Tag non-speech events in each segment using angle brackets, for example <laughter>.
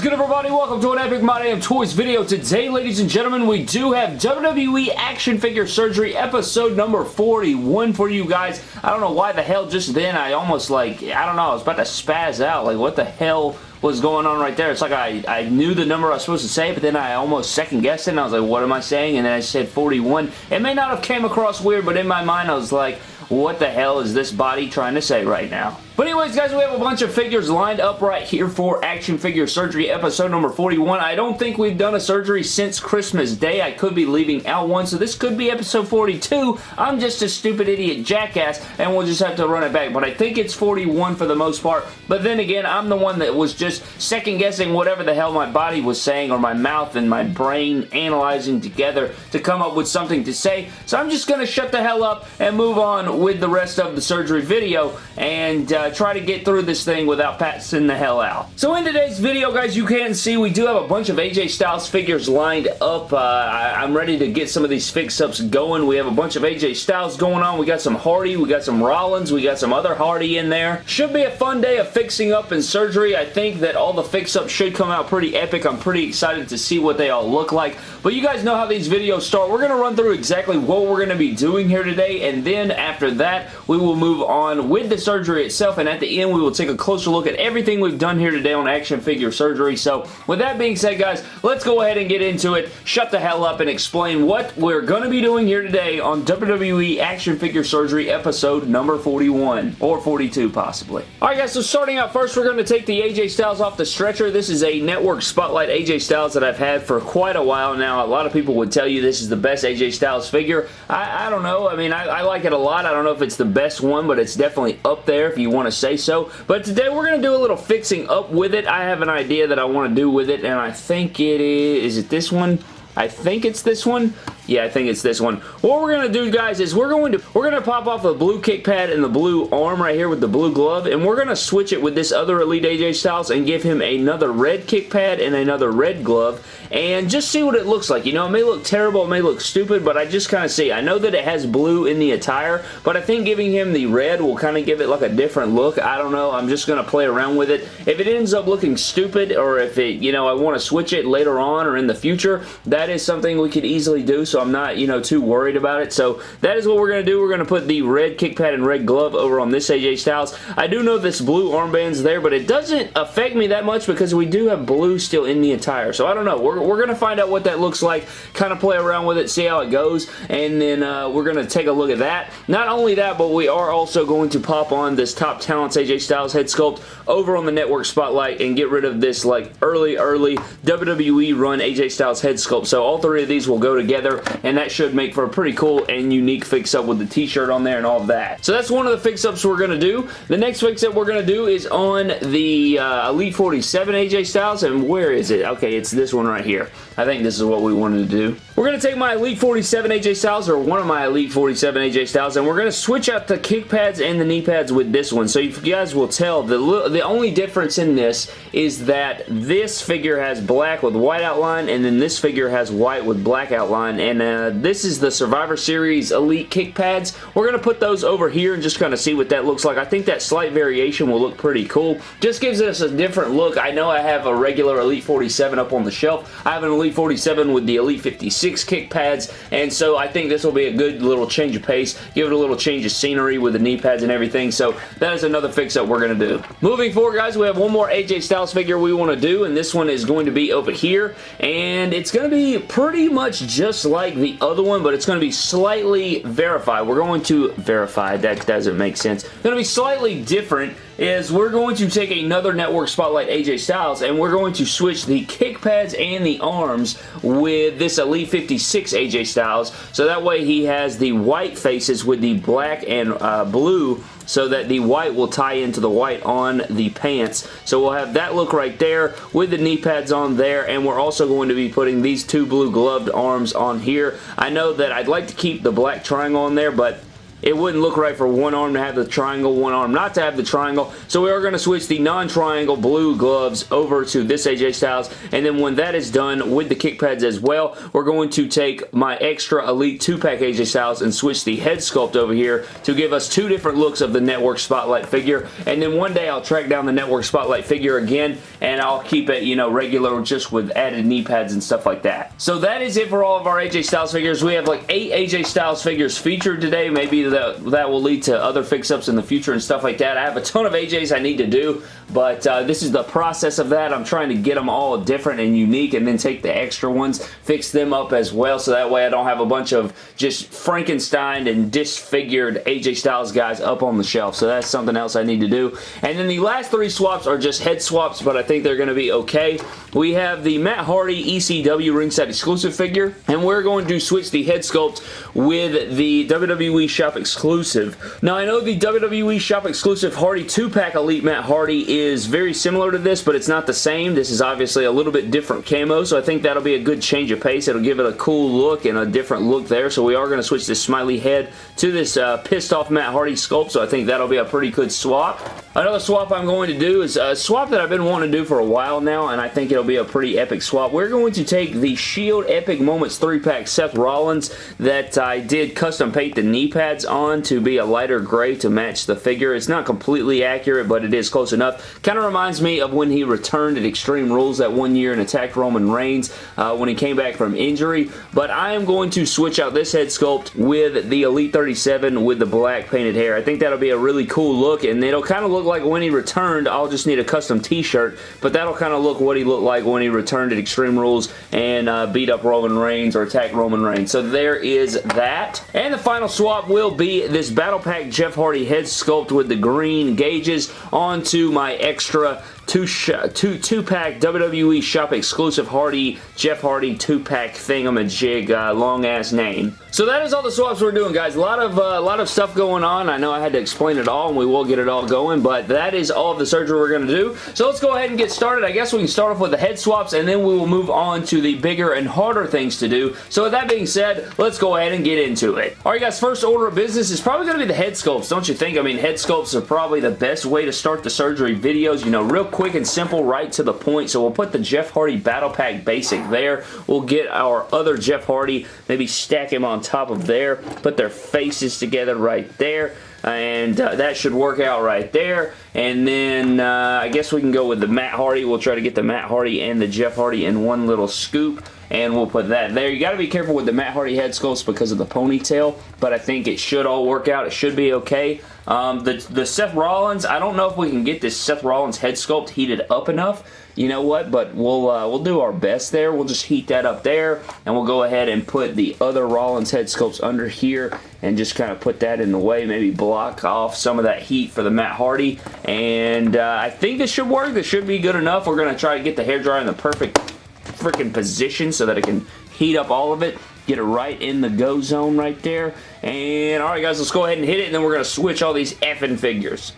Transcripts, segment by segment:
is good everybody? Welcome to an Epic My Damn Toys video. Today, ladies and gentlemen, we do have WWE Action Figure Surgery episode number 41 for you guys. I don't know why the hell just then I almost like, I don't know, I was about to spaz out. Like, what the hell was going on right there. It's like I, I knew the number I was supposed to say, but then I almost second guessed it, and I was like, what am I saying? And then I said 41. It may not have came across weird, but in my mind I was like, what the hell is this body trying to say right now? But anyways, guys, we have a bunch of figures lined up right here for Action Figure Surgery episode number 41. I don't think we've done a surgery since Christmas Day. I could be leaving out one, so this could be episode 42. I'm just a stupid idiot jackass, and we'll just have to run it back. But I think it's 41 for the most part. But then again, I'm the one that was just second-guessing whatever the hell my body was saying, or my mouth and my brain analyzing together to come up with something to say. So I'm just going to shut the hell up and move on with the rest of the surgery video, and uh, try to get through this thing without passing the hell out. So in today's video, guys, you can see we do have a bunch of AJ Styles figures lined up. Uh, I, am ready to get some of these fix-ups going. We have a bunch of AJ Styles going on. We got some Hardy. We got some Rollins. We got some other Hardy in there. Should be a fun day of fixing up and surgery. I think that all the fix-ups should come out pretty epic. I'm pretty excited to see what they all look like. But you guys know how these videos start. We're going to run through exactly what we're going to be doing here today. And then after that, we will move on with the surgery itself and at the end we will take a closer look at everything we've done here today on action figure surgery. So with that being said guys, let's go ahead and get into it, shut the hell up and explain what we're going to be doing here today on WWE action figure surgery episode number 41 or 42 possibly. Alright guys, so starting out first we're going to take the AJ Styles off the stretcher. This is a network spotlight AJ Styles that I've had for quite a while now. A lot of people would tell you this is the best AJ Styles figure. I, I don't know. I mean, I, I like it a lot. I don't know if it's the best one, but it's definitely up there if you want to say so. But today we're going to do a little fixing up with it. I have an idea that I want to do with it, and I think it is... Is it this one? I think it's this one. Yeah, I think it's this one. What we're going to do, guys, is we're going to we're going to pop off the blue kick pad and the blue arm right here with the blue glove, and we're going to switch it with this other Elite AJ Styles and give him another red kick pad and another red glove, and just see what it looks like. You know, it may look terrible, it may look stupid, but I just kind of see. I know that it has blue in the attire, but I think giving him the red will kind of give it like a different look. I don't know. I'm just going to play around with it. If it ends up looking stupid, or if it, you know, I want to switch it later on or in the future, that is something we could easily do, so I'm not, you know, too worried about it. So that is what we're going to do. We're going to put the red kick pad and red glove over on this AJ Styles. I do know this blue armband's there, but it doesn't affect me that much because we do have blue still in the attire. So I don't know. We're, we're going to find out what that looks like, kind of play around with it, see how it goes, and then uh, we're going to take a look at that. Not only that, but we are also going to pop on this Top Talents AJ Styles head sculpt over on the network spotlight and get rid of this like early, early WWE run AJ Styles head sculpt. So all three of these will go together, and that should make for a pretty cool and unique fix-up with the t-shirt on there and all of that. So that's one of the fix-ups we're going to do. The next fix-up we're going to do is on the uh, Elite 47 AJ Styles, and where is it? Okay, it's this one right here. I think this is what we wanted to do. We're going to take my Elite 47 AJ Styles, or one of my Elite 47 AJ Styles, and we're going to switch out the kick pads and the knee pads with this one. So you guys will tell, the, the only difference in this is that this figure has black with white outline, and then this figure has white with black outline, and uh, this is the Survivor Series Elite kick pads. We're going to put those over here and just kind of see what that looks like. I think that slight variation will look pretty cool. Just gives us a different look. I know I have a regular Elite 47 up on the shelf. I have an Elite 47 with the Elite 56 kick pads, and so I think this will be a good little change of pace. Give it a little change of scenery with the knee pads and everything, so that is another fix that we're going to do. Moving forward, guys, we have one more AJ Styles figure we want to do, and this one is going to be over here, and it's going to be pretty much just like the other one, but it's going to be slightly verified. We're going to verify. That doesn't make sense. It's going to be slightly different is we're going to take another Network Spotlight AJ Styles and we're going to switch the kick pads and the arms with this Elite 56 AJ Styles so that way he has the white faces with the black and uh, blue so that the white will tie into the white on the pants. So we'll have that look right there with the knee pads on there and we're also going to be putting these two blue gloved arms on here. I know that I'd like to keep the black triangle on there but it wouldn't look right for one arm to have the triangle, one arm not to have the triangle. So we are going to switch the non-triangle blue gloves over to this AJ Styles. And then when that is done with the kick pads as well, we're going to take my extra Elite 2-pack AJ Styles and switch the head sculpt over here to give us two different looks of the Network Spotlight figure. And then one day I'll track down the Network Spotlight figure again and I'll keep it, you know, regular just with added knee pads and stuff like that. So that is it for all of our AJ Styles figures. We have like eight AJ Styles figures featured today. Maybe that, that will lead to other fix-ups in the future and stuff like that. I have a ton of AJs I need to do, but uh, this is the process of that. I'm trying to get them all different and unique and then take the extra ones, fix them up as well, so that way I don't have a bunch of just Frankenstein and disfigured AJ Styles guys up on the shelf. So that's something else I need to do. And then the last three swaps are just head swaps, but I think they're going to be okay. We have the Matt Hardy ECW ringside exclusive figure, and we're going to switch the head sculpt with the WWE Shop exclusive. Now, I know the WWE Shop exclusive Hardy 2-pack Elite Matt Hardy is very similar to this, but it's not the same. This is obviously a little bit different camo, so I think that'll be a good change of pace. It'll give it a cool look and a different look there, so we are going to switch this smiley head to this uh, pissed off Matt Hardy sculpt, so I think that'll be a pretty good swap. Another swap I'm going to do is a swap that I've been wanting to do for a while now, and I think it'll be a pretty epic swap. We're going to take the Shield Epic Moments 3-pack Seth Rollins that I did custom paint the knee pads on to be a lighter gray to match the figure. It's not completely accurate, but it is close enough. Kind of reminds me of when he returned at Extreme Rules that one year and attacked Roman Reigns uh, when he came back from injury, but I am going to switch out this head sculpt with the Elite 37 with the black painted hair. I think that'll be a really cool look, and it'll kind of look like when he returned, I'll just need a custom t-shirt, but that'll kind of look what he looked like when he returned at Extreme Rules and uh, beat up Roman Reigns or attacked Roman Reigns. So there is that. And the final swap will be this Battle Pack Jeff Hardy head sculpt with the green gauges onto my extra two, two, two pack WWE shop exclusive Hardy, Jeff Hardy two pack thingamajig, uh, long ass name. So that is all the swaps we're doing, guys. A lot of uh, a lot of stuff going on. I know I had to explain it all, and we will get it all going, but that is all of the surgery we're going to do. So let's go ahead and get started. I guess we can start off with the head swaps, and then we will move on to the bigger and harder things to do. So with that being said, let's go ahead and get into it. All right, guys, first order of business is probably going to be the head sculpts, don't you think? I mean, head sculpts are probably the best way to start the surgery videos. You know, real quick and simple, right to the point. So we'll put the Jeff Hardy Battle Pack Basic there. We'll get our other Jeff Hardy, maybe stack him on top of there put their faces together right there and uh, that should work out right there. And then uh, I guess we can go with the Matt Hardy. We'll try to get the Matt Hardy and the Jeff Hardy in one little scoop and we'll put that there. You got to be careful with the Matt Hardy head sculpts because of the ponytail, but I think it should all work out. It should be okay. Um, the, the Seth Rollins, I don't know if we can get this Seth Rollins head sculpt heated up enough. You know what? But we'll uh, we'll do our best there. We'll just heat that up there, and we'll go ahead and put the other Rollins head sculpts under here and just kind of put that in the way. Maybe block off some of that heat for the Matt Hardy. And uh, I think this should work. This should be good enough. We're going to try to get the hairdryer in the perfect freaking position so that it can heat up all of it. Get it right in the go zone right there. And alright guys, let's go ahead and hit it and then we're going to switch all these effing figures.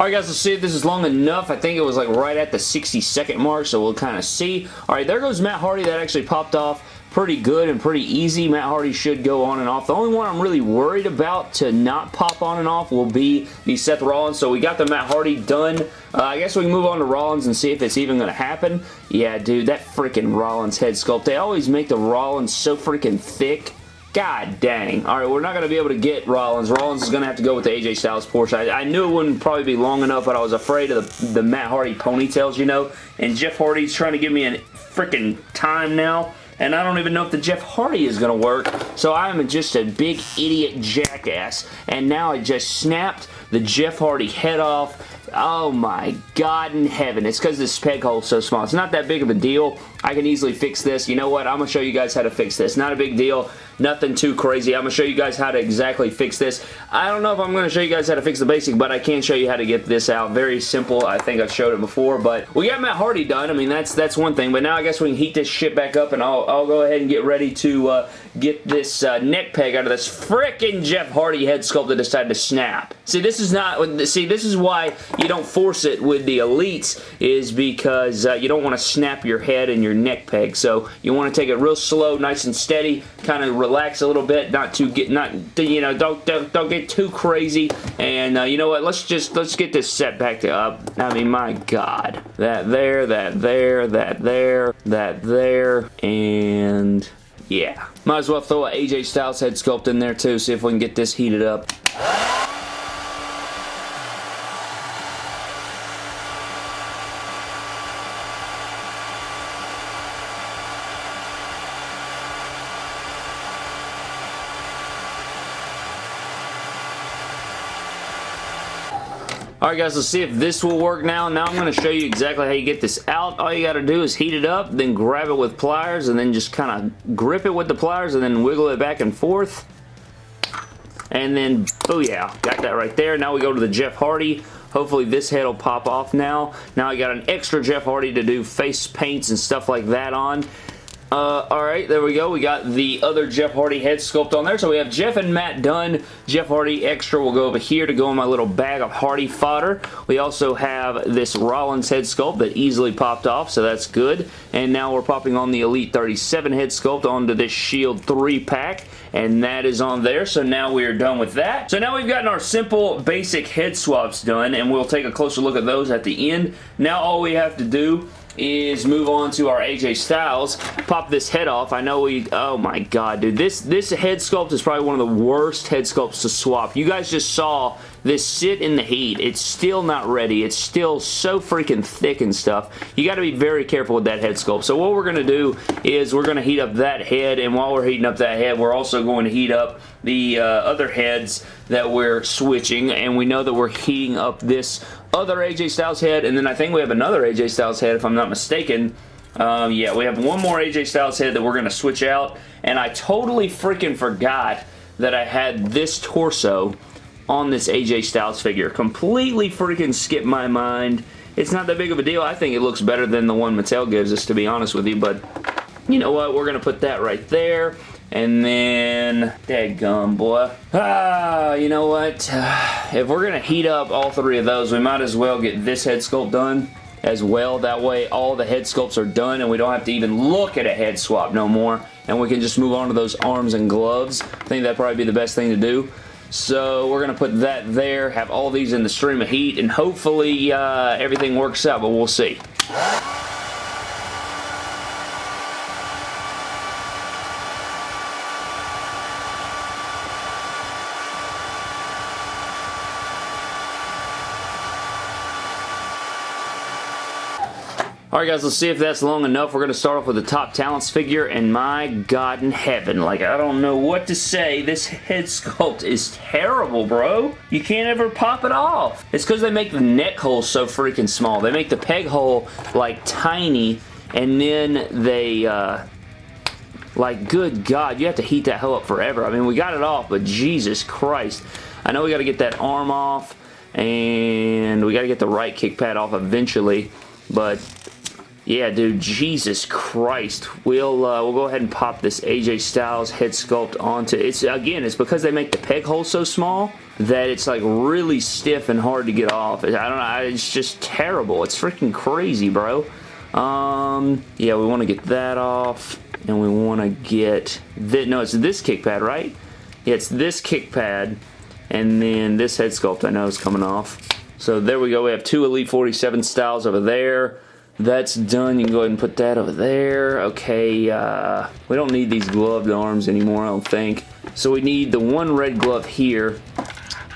Alright guys, let's see if this is long enough. I think it was like right at the 60 second mark, so we'll kind of see. Alright, there goes Matt Hardy. That actually popped off pretty good and pretty easy. Matt Hardy should go on and off. The only one I'm really worried about to not pop on and off will be the Seth Rollins. So we got the Matt Hardy done. Uh, I guess we can move on to Rollins and see if it's even going to happen. Yeah, dude, that freaking Rollins head sculpt. They always make the Rollins so freaking thick God dang. All right, we're not going to be able to get Rollins. Rollins is going to have to go with the AJ Styles Porsche. I, I, knew it wouldn't probably be long enough, but I was afraid of the, the Matt Hardy ponytails, you know. And Jeff Hardy's trying to give me a freaking time now. And I don't even know if the Jeff Hardy is going to work. So I'm just a big idiot jackass. And now I just snapped the Jeff Hardy head off Oh my God in heaven. It's because this peg hole is so small. It's not that big of a deal. I can easily fix this. You know what? I'm going to show you guys how to fix this. Not a big deal. Nothing too crazy. I'm going to show you guys how to exactly fix this. I don't know if I'm going to show you guys how to fix the basic, but I can show you how to get this out. Very simple. I think I've showed it before, but we got Matt Hardy done. I mean, that's that's one thing, but now I guess we can heat this shit back up, and I'll, I'll go ahead and get ready to uh, get this uh, neck peg out of this freaking Jeff Hardy head sculpt that decided to snap. See, this is not, see, this is why you don't force it with the Elites, is because uh, you don't want to snap your head and your neck peg, so you want to take it real slow, nice and steady, kind of relax a little bit, not to get, not, you know, don't, don't, don't get too crazy, and uh, you know what, let's just, let's get this set back to up. I mean, my God. That there, that there, that there, that there, and yeah. Might as well throw a AJ Styles head sculpt in there too, see if we can get this heated up. Alright guys, let's see if this will work now. Now I'm going to show you exactly how you get this out. All you got to do is heat it up, then grab it with pliers, and then just kind of grip it with the pliers, and then wiggle it back and forth. And then, oh yeah, got that right there. Now we go to the Jeff Hardy. Hopefully this head will pop off now. Now I got an extra Jeff Hardy to do face paints and stuff like that on. Uh, Alright, there we go. We got the other Jeff Hardy head sculpt on there. So we have Jeff and Matt done. Jeff Hardy extra will go over here to go in my little bag of Hardy fodder. We also have this Rollins head sculpt that easily popped off, so that's good. And now we're popping on the Elite 37 head sculpt onto this Shield 3 pack and that is on there. So now we are done with that. So now we've gotten our simple basic head swaps done and we'll take a closer look at those at the end. Now all we have to do is move on to our AJ Styles. Pop this head off. I know we... Oh my god, dude. This, this head sculpt is probably one of the worst head sculpts to swap. You guys just saw this sit in the heat. It's still not ready. It's still so freaking thick and stuff. You got to be very careful with that head sculpt. So what we're going to do is we're going to heat up that head, and while we're heating up that head, we're also going to heat up the uh, other heads that we're switching, and we know that we're heating up this other AJ Styles head, and then I think we have another AJ Styles head, if I'm not mistaken. Um, yeah, we have one more AJ Styles head that we're going to switch out, and I totally freaking forgot that I had this torso on this AJ Styles figure. Completely freaking skipped my mind. It's not that big of a deal. I think it looks better than the one Mattel gives us, to be honest with you, but you know what? We're going to put that right there. And then, gum boy. Ah, you know what? <sighs> If we're going to heat up all three of those, we might as well get this head sculpt done as well. That way all the head sculpts are done and we don't have to even look at a head swap no more. And we can just move on to those arms and gloves. I think that'd probably be the best thing to do. So we're going to put that there, have all these in the stream of heat, and hopefully uh, everything works out, but we'll see. Alright guys, let's see if that's long enough. We're going to start off with the top talents figure, and my god in heaven, like, I don't know what to say. This head sculpt is terrible, bro. You can't ever pop it off. It's because they make the neck hole so freaking small. They make the peg hole, like, tiny, and then they, uh, like, good God, you have to heat that hell up forever. I mean, we got it off, but Jesus Christ. I know we got to get that arm off, and we got to get the right kick pad off eventually, but yeah, dude, Jesus Christ. We'll uh, we'll go ahead and pop this AJ Styles head sculpt onto it's again, it's because they make the peg hole so small that it's like really stiff and hard to get off. I don't know, it's just terrible. It's freaking crazy, bro. Um, yeah, we want to get that off and we want to get that. no, it's this kick pad, right? Yeah, it's this kick pad and then this head sculpt I know is coming off. So there we go. We have two Elite 47 styles over there. That's done. You can go ahead and put that over there. Okay, uh, we don't need these gloved arms anymore, I don't think. So we need the one red glove here.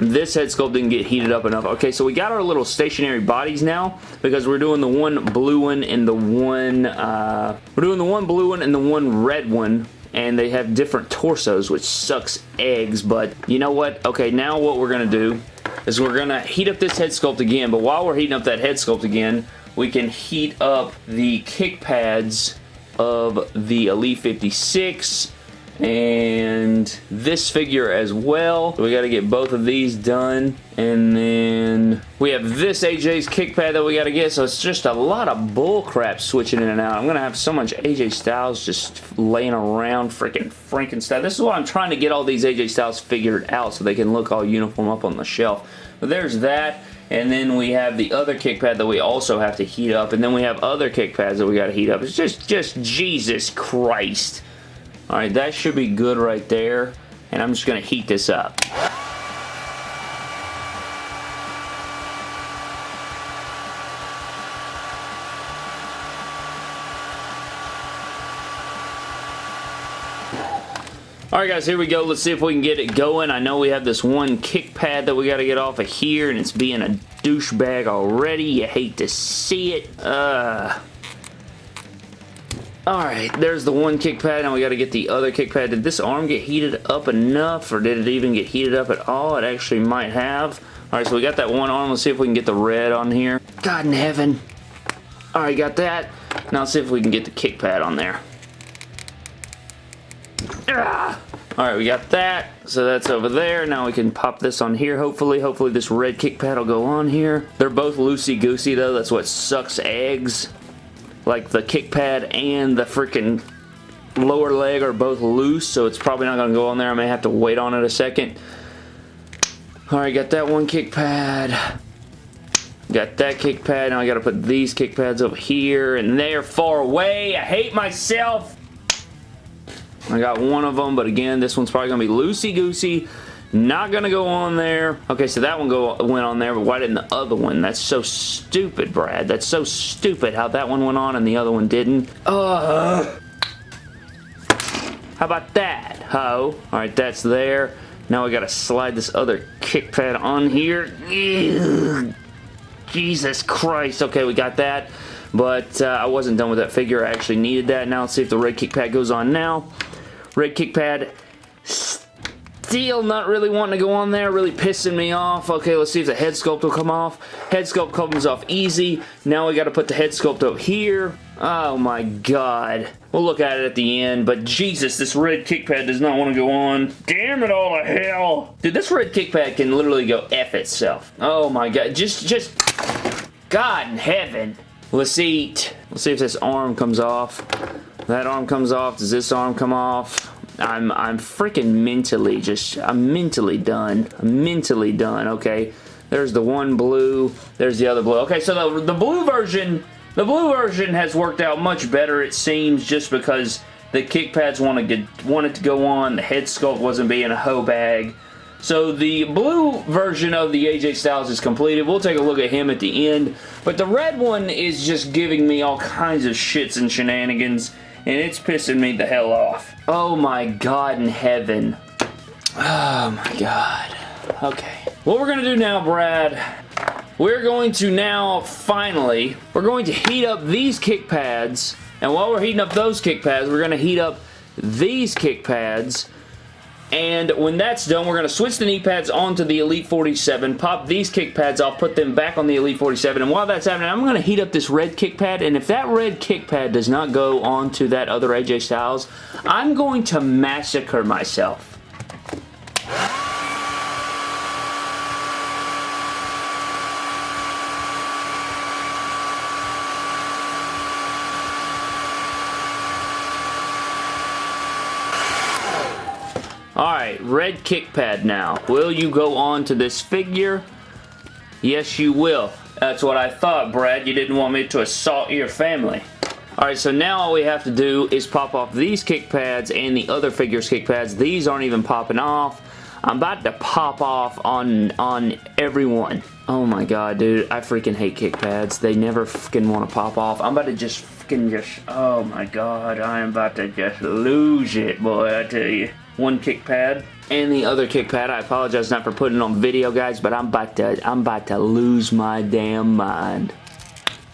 This head sculpt didn't get heated up enough. Okay, so we got our little stationary bodies now because we're doing the one blue one and the one, uh, we're doing the one blue one and the one red one and they have different torsos, which sucks eggs, but you know what? Okay, now what we're to do is we're to heat up this head sculpt again, but while we're heating up that head sculpt again, we can heat up the kick pads of the Elite 56 and this figure as well. We got to get both of these done. And then we have this AJ's kick pad that we got to get. So it's just a lot of bull crap switching in and out. I'm going to have so much AJ Styles just laying around freaking Frankenstein. This is why I'm trying to get all these AJ Styles figured out so they can look all uniform up on the shelf. But there's that. And then we have the other kick pad that we also have to heat up. And then we have other kick pads that we got to heat up. It's just, just Jesus Christ. Alright, that should be good right there. And I'm just going to heat this up. Alright guys, here we go. Let's see if we can get it going. I know we have this one kick pad that we got to get off of here, and it's being a douchebag already. You hate to see it. Uh... Alright, there's the one kick pad. Now we got to get the other kick pad. Did this arm get heated up enough, or did it even get heated up at all? It actually might have. Alright, so we got that one arm. Let's see if we can get the red on here. God in heaven. Alright, got that. Now let's see if we can get the kick pad on there. Ah! Alright, we got that. So that's over there. Now we can pop this on here, hopefully. Hopefully this red kick pad will go on here. They're both loosey-goosey, though. That's what sucks eggs. Like the kick pad and the freaking lower leg are both loose, so it's probably not going to go on there. I may have to wait on it a second. Alright, got that one kick pad. Got that kick pad. Now I got to put these kick pads over here, and they're far away. I hate myself. I got one of them, but again, this one's probably going to be loosey-goosey. Not going to go on there. Okay, so that one go went on there, but why didn't the other one? That's so stupid, Brad. That's so stupid how that one went on and the other one didn't. Uh, how about that, ho? Alright, that's there. Now we got to slide this other kick pad on here. Jesus Christ. Okay, we got that. But uh, I wasn't done with that figure. I actually needed that. Now let's see if the red kick pad goes on now. Red kick pad still not really wanting to go on there, really pissing me off. Okay, let's see if the head sculpt will come off. Head sculpt comes off easy. Now we got to put the head sculpt up here. Oh my god. We'll look at it at the end, but Jesus, this red kick pad does not want to go on. Damn it all to hell. Dude, this red kick pad can literally go F itself. Oh my god. Just, just... God in heaven. Let's see. Let's see if this arm comes off. That arm comes off. Does this arm come off? I'm, I'm freaking mentally just, I'm mentally done. I'm mentally done, okay? There's the one blue. There's the other blue. Okay, so the, the blue version, the blue version has worked out much better, it seems, just because the kick pads want to get, wanted to go on. The head sculpt wasn't being a hoe bag. So the blue version of the AJ Styles is completed. We'll take a look at him at the end. But the red one is just giving me all kinds of shits and shenanigans and it's pissing me the hell off. Oh my god in heaven. Oh my god. Okay. What we're to do now, Brad, we're going to now, finally, we're going to heat up these kick pads, and while we're heating up those kick pads, we're to heat up these kick pads, and when that's done, we're going to switch the knee pads onto the Elite 47, pop these kick pads off, put them back on the Elite 47, and while that's happening, I'm going to heat up this red kick pad, and if that red kick pad does not go onto that other AJ Styles, I'm going to massacre myself. Alright, red kick pad now. Will you go on to this figure? Yes, you will. That's what I thought, Brad. You didn't want me to assault your family. Alright, so now all we have to do is pop off these kick pads and the other figures kick pads. These aren't even popping off. I'm about to pop off on, on everyone. Oh my god, dude. I freaking hate kick pads. They never freaking want to pop off. I'm about to just freaking just... Oh my god. I am about to just lose it, boy, I tell you one kick pad and the other kick pad. I apologize not for putting it on video, guys, but I'm about to I'm about to lose my damn mind.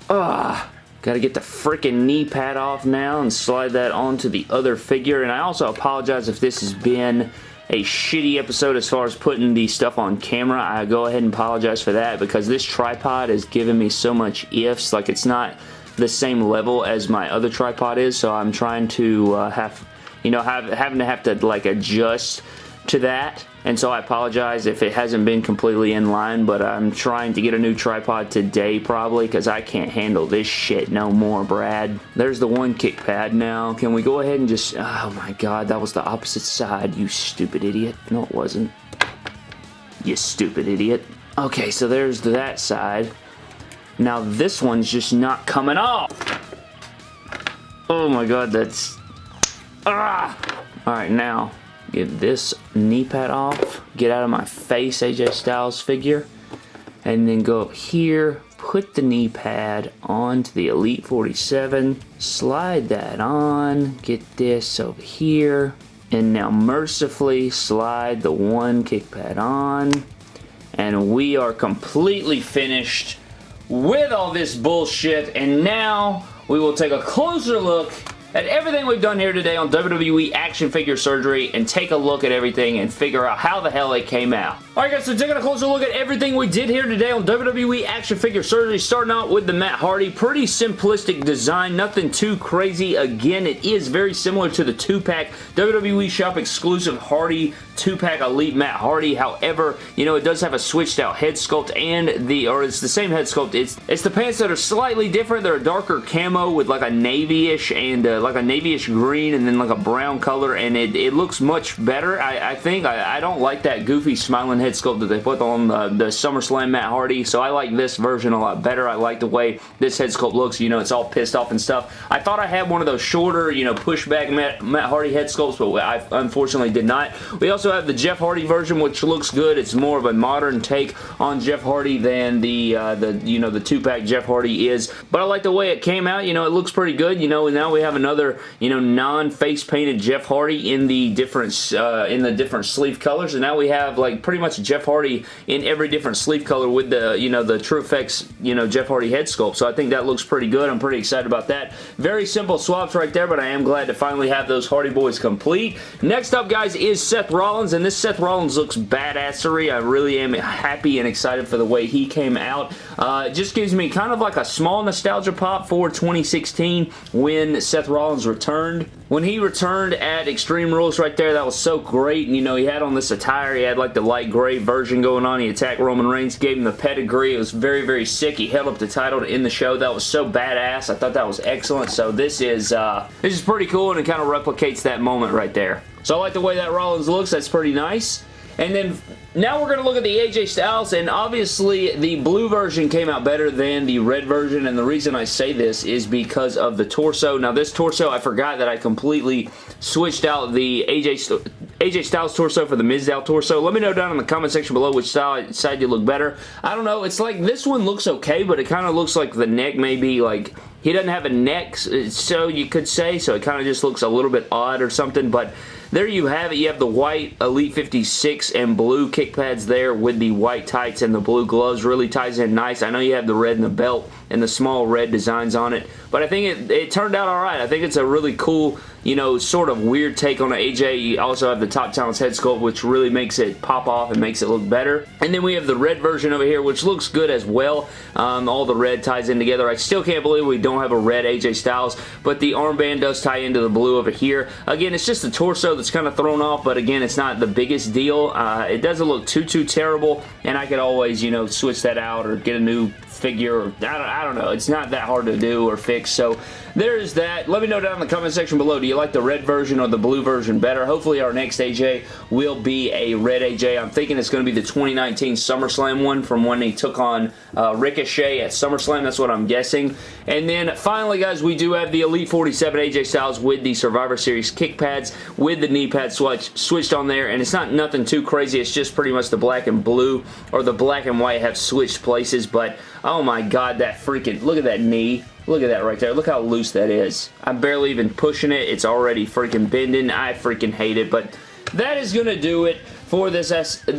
Ugh. Got to get the freaking knee pad off now and slide that onto the other figure. And I also apologize if this has been a shitty episode as far as putting the stuff on camera. I go ahead and apologize for that because this tripod has given me so much ifs. Like it's not the same level as my other tripod is, so I'm trying to uh, have you know, have, having to have to like adjust to that. And so I apologize if it hasn't been completely in line but I'm trying to get a new tripod today probably because I can't handle this shit no more Brad. There's the one kick pad now. Can we go ahead and just oh my god that was the opposite side you stupid idiot. No it wasn't. You stupid idiot. Okay so there's that side. Now this one's just not coming off. Oh my god that's ah alright now get this knee pad off, get out of my face AJ Styles figure, and then go up here, put the knee pad onto the Elite 47, slide that on, get this over here, and now mercifully slide the one kick pad on, and we are completely finished with all this bullshit, and now we will take a closer look at everything we've done here today on WWE Action Figure Surgery and take a look at everything and figure out how the hell it came out. Alright guys, so taking a closer look at everything we did here today on WWE Action Figure Surgery, starting out with the Matt Hardy. Pretty simplistic design, nothing too crazy. Again, it is very similar to the 2-pack WWE Shop exclusive Hardy 2-pack Elite Matt Hardy. However, you know, it does have a switched out head sculpt and the, or it's the same head sculpt. It's, it's the pants that are slightly different. They're a darker camo with like a navy-ish and uh, like a navy-ish green and then like a brown color and it, it looks much better. I, I think I, I, don't like that goofy smiling head sculpt that they put on the, the SummerSlam Matt Hardy so I like this version a lot better. I like the way this head sculpt looks. You know, it's all pissed off and stuff. I thought I had one of those shorter, you know, pushback Matt, Matt Hardy head sculpts but I unfortunately did not. We also have the Jeff Hardy version which looks good. It's more of a modern take on Jeff Hardy than the, uh, the you know, the two-pack Jeff Hardy is. But I like the way it came out. You know, it looks pretty good. You know, and now we have another you know, non-face painted Jeff Hardy in the different, uh, in the different sleeve colors. And now we have like pretty much Jeff Hardy in every different sleeve color with the, you know, the TrueFX, you know, Jeff Hardy head sculpt. So I think that looks pretty good. I'm pretty excited about that. Very simple swaps right there, but I am glad to finally have those Hardy Boys complete. Next up, guys, is Seth Rollins, and this Seth Rollins looks badassery. I really am happy and excited for the way he came out. Uh, it just gives me kind of like a small nostalgia pop for 2016 when Seth Rollins Rollins returned. When he returned at Extreme Rules right there, that was so great. And, you know, he had on this attire. He had, like, the light gray version going on. He attacked Roman Reigns, gave him the pedigree. It was very, very sick. He held up the title in the show. That was so badass. I thought that was excellent. So this is, uh, this is pretty cool, and it kind of replicates that moment right there. So I like the way that Rollins looks. That's pretty nice. And then now we're going to look at the AJ Styles, and obviously the blue version came out better than the red version, and the reason I say this is because of the torso. Now this torso, I forgot that I completely switched out the AJ, AJ Styles torso for the Mizdow torso. Let me know down in the comment section below which side, side you look better. I don't know, it's like this one looks okay, but it kind of looks like the neck may be like he doesn't have a neck, so you could say, so it kind of just looks a little bit odd or something, but there you have it. You have the white Elite 56 and blue kick pads there with the white tights and the blue gloves. Really ties in nice. I know you have the red in the belt and the small red designs on it, but I think it, it turned out alright. I think it's a really cool you know, sort of weird take on AJ. You also have the Top Talents head sculpt, which really makes it pop off and makes it look better. And then we have the red version over here, which looks good as well. Um, all the red ties in together. I still can't believe we don't have a red AJ Styles, but the armband does tie into the blue over here. Again, it's just the torso that's kind of thrown off, but again, it's not the biggest deal. Uh, it doesn't look too, too terrible, and I could always, you know, switch that out or get a new figure. I, don't, I don't know. It's not that hard to do or fix. So there's that. Let me know down in the comment section below. Do you like the red version or the blue version better? Hopefully our next AJ will be a red AJ. I'm thinking it's going to be the 2019 SummerSlam one from when he took on uh, Ricochet at SummerSlam. That's what I'm guessing. And then finally, guys, we do have the Elite 47 AJ Styles with the Survivor Series kick pads with the knee pad switch switched on there. And it's not nothing too crazy. It's just pretty much the black and blue or the black and white have switched places. But Oh my god, that freaking, look at that knee. Look at that right there. Look how loose that is. I'm barely even pushing it. It's already freaking bending. I freaking hate it, but that is going to do it for this S that's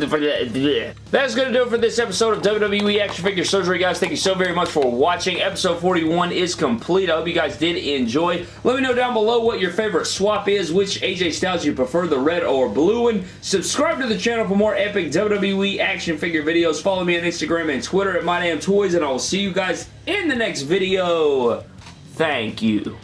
going to do it for this episode of WWE Action Figure Surgery, guys. Thank you so very much for watching. Episode 41 is complete. I hope you guys did enjoy. Let me know down below what your favorite swap is, which AJ Styles you prefer, the red or blue one. Subscribe to the channel for more epic WWE action figure videos. Follow me on Instagram and Twitter at MyDamnToys, and I will see you guys in the next video. Thank you.